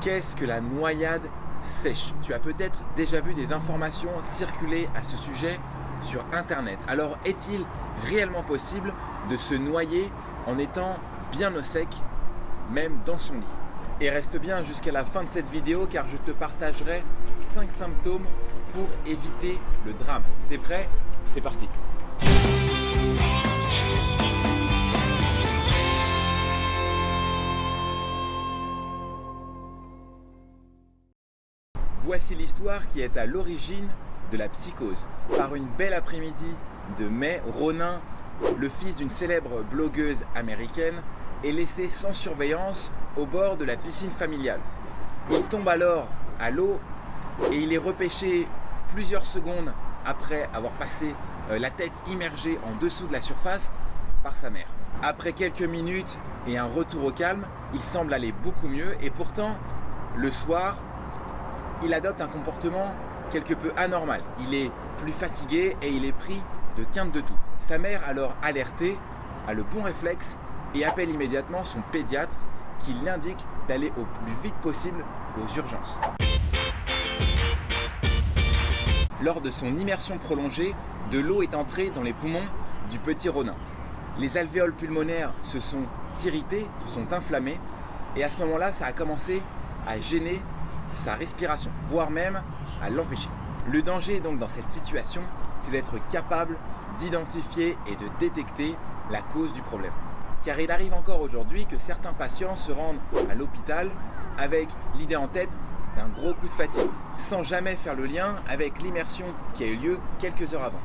Qu'est-ce que la noyade sèche? Tu as peut-être déjà vu des informations circuler à ce sujet sur internet. Alors est-il réellement possible de se noyer en étant bien au sec, même dans son lit? Et reste bien jusqu'à la fin de cette vidéo car je te partagerai 5 symptômes pour éviter le drame. T'es prêt? C'est parti Voici l'histoire qui est à l'origine de la psychose. Par une belle après-midi de mai, Ronin, le fils d'une célèbre blogueuse américaine, est laissé sans surveillance au bord de la piscine familiale. Il tombe alors à l'eau et il est repêché plusieurs secondes après avoir passé euh, la tête immergée en dessous de la surface par sa mère. Après quelques minutes et un retour au calme, il semble aller beaucoup mieux et pourtant, le soir, il adopte un comportement quelque peu anormal. Il est plus fatigué et il est pris de quinte de tout. Sa mère, alors alertée, a le bon réflexe et appelle immédiatement son pédiatre qui l'indique d'aller au plus vite possible aux urgences. Lors de son immersion prolongée, de l'eau est entrée dans les poumons du petit Ronin. Les alvéoles pulmonaires se sont irrités, se sont inflammés et à ce moment-là, ça a commencé à gêner sa respiration, voire même à l'empêcher. Le danger donc dans cette situation, c'est d'être capable d'identifier et de détecter la cause du problème. Car il arrive encore aujourd'hui que certains patients se rendent à l'hôpital avec l'idée en tête d'un gros coup de fatigue, sans jamais faire le lien avec l'immersion qui a eu lieu quelques heures avant.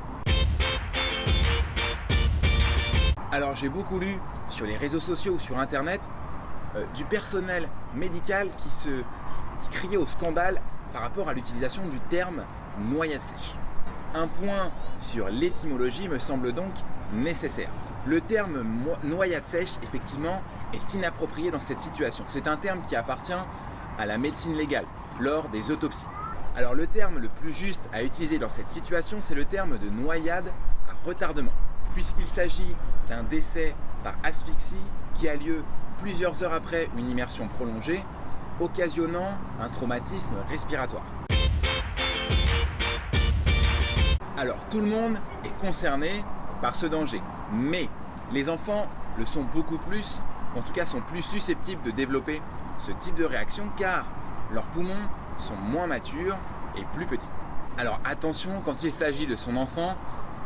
Alors j'ai beaucoup lu sur les réseaux sociaux ou sur internet euh, du personnel médical qui se qui criait au scandale par rapport à l'utilisation du terme noyade sèche. Un point sur l'étymologie me semble donc nécessaire. Le terme noyade sèche, effectivement, est inapproprié dans cette situation. C'est un terme qui appartient à la médecine légale lors des autopsies. Alors le terme le plus juste à utiliser dans cette situation, c'est le terme de noyade à retardement, puisqu'il s'agit d'un décès par asphyxie qui a lieu plusieurs heures après une immersion prolongée, occasionnant un traumatisme respiratoire. Alors tout le monde est concerné par ce danger, mais les enfants le sont beaucoup plus, en tout cas sont plus susceptibles de développer ce type de réaction car leurs poumons sont moins matures et plus petits. Alors attention quand il s'agit de son enfant,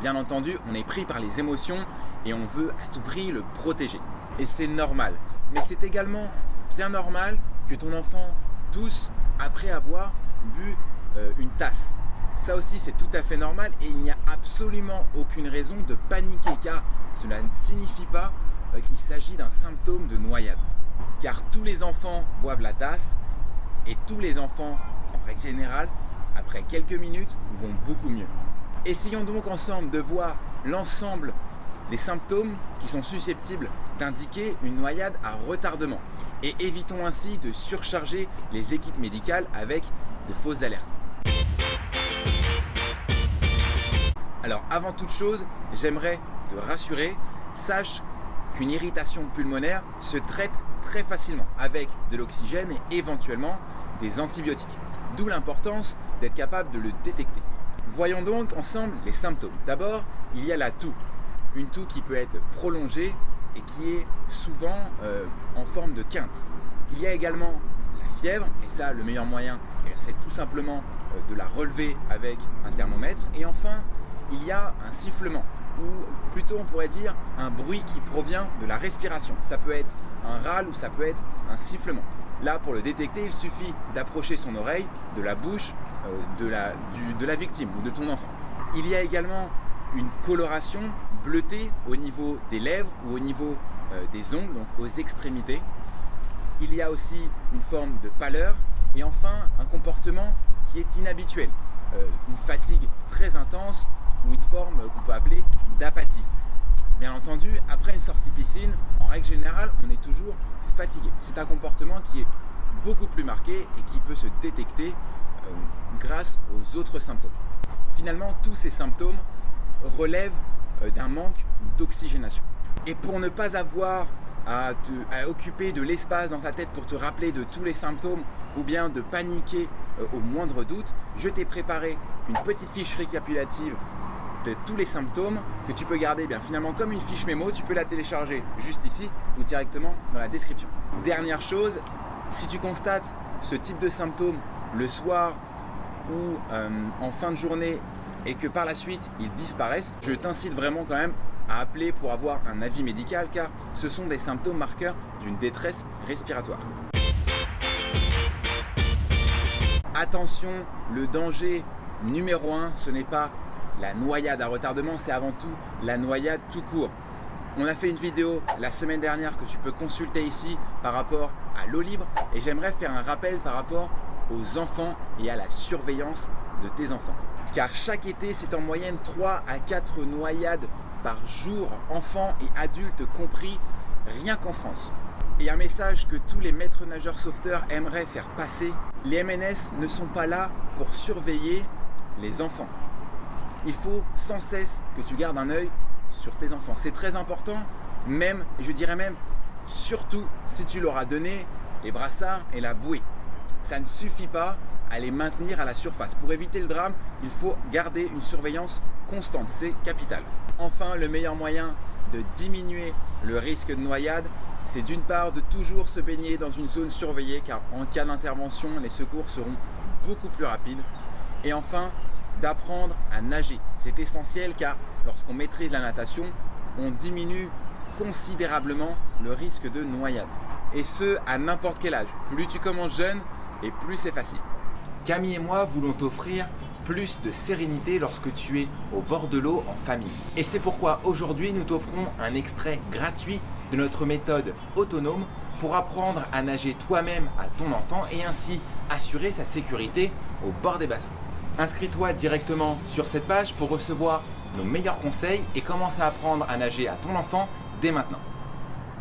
bien entendu on est pris par les émotions et on veut à tout prix le protéger. Et c'est normal, mais c'est également bien normal que ton enfant tousse après avoir bu euh, une tasse. Ça aussi c'est tout à fait normal et il n'y a absolument aucune raison de paniquer car cela ne signifie pas euh, qu'il s'agit d'un symptôme de noyade. Car tous les enfants boivent la tasse et tous les enfants, en règle générale, après quelques minutes, vont beaucoup mieux. Essayons donc ensemble de voir l'ensemble des symptômes qui sont susceptibles d'indiquer une noyade à retardement et évitons ainsi de surcharger les équipes médicales avec de fausses alertes. Alors avant toute chose, j'aimerais te rassurer, sache qu'une irritation pulmonaire se traite très facilement avec de l'oxygène et éventuellement des antibiotiques. D'où l'importance d'être capable de le détecter. Voyons donc ensemble les symptômes. D'abord, il y a la toux. Une toux qui peut être prolongée et qui est souvent euh, en forme de quinte. Il y a également la fièvre, et ça le meilleur moyen, c'est tout simplement euh, de la relever avec un thermomètre. Et enfin, il y a un sifflement, ou plutôt on pourrait dire un bruit qui provient de la respiration. Ça peut être un râle ou ça peut être un sifflement. Là, pour le détecter, il suffit d'approcher son oreille de la bouche euh, de, la, de la victime ou de ton enfant. Il y a également une coloration bleutée au niveau des lèvres ou au niveau euh, des ongles, donc aux extrémités. Il y a aussi une forme de pâleur et enfin un comportement qui est inhabituel, euh, une fatigue très intense ou une forme qu'on peut appeler d'apathie. Bien entendu, après une sortie piscine, en règle générale, on est toujours fatigué. C'est un comportement qui est beaucoup plus marqué et qui peut se détecter euh, grâce aux autres symptômes. Finalement, tous ces symptômes relèvent d'un manque d'oxygénation. Et pour ne pas avoir à, occuper de l'espace dans ta tête pour te rappeler de tous les symptômes ou bien de paniquer euh, au moindre doute, je t'ai préparé une petite fiche récapitulative de tous les symptômes que tu peux garder bien finalement comme une fiche mémo, tu peux la télécharger juste ici ou directement dans la description. Dernière chose, si tu constates ce type de symptômes le soir ou euh, en fin de journée et que par la suite ils disparaissent, je t'incite vraiment quand même à appeler pour avoir un avis médical car ce sont des symptômes marqueurs d'une détresse respiratoire. Attention, le danger numéro un, ce n'est pas la noyade à retardement, c'est avant tout la noyade tout court. On a fait une vidéo la semaine dernière que tu peux consulter ici par rapport à l'eau libre et j'aimerais faire un rappel par rapport aux enfants et à la surveillance de tes enfants. Car chaque été, c'est en moyenne 3 à 4 noyades par jour, enfants et adultes compris, rien qu'en France. Et un message que tous les maîtres nageurs sauveteurs aimeraient faire passer, les MNS ne sont pas là pour surveiller les enfants. Il faut sans cesse que tu gardes un œil sur tes enfants. C'est très important, même, je dirais même, surtout si tu leur as donné les brassards et la bouée. Ça ne suffit pas à les maintenir à la surface. Pour éviter le drame, il faut garder une surveillance constante, c'est capital. Enfin, le meilleur moyen de diminuer le risque de noyade, c'est d'une part de toujours se baigner dans une zone surveillée car en cas d'intervention, les secours seront beaucoup plus rapides. Et enfin, d'apprendre à nager. C'est essentiel car lorsqu'on maîtrise la natation, on diminue considérablement le risque de noyade. Et ce, à n'importe quel âge. Plus tu commences jeune et plus c'est facile. Camille et moi voulons t'offrir plus de sérénité lorsque tu es au bord de l'eau en famille. Et c'est pourquoi aujourd'hui nous t'offrons un extrait gratuit de notre méthode autonome pour apprendre à nager toi-même à ton enfant et ainsi assurer sa sécurité au bord des bassins. Inscris-toi directement sur cette page pour recevoir nos meilleurs conseils et commence à apprendre à nager à ton enfant dès maintenant.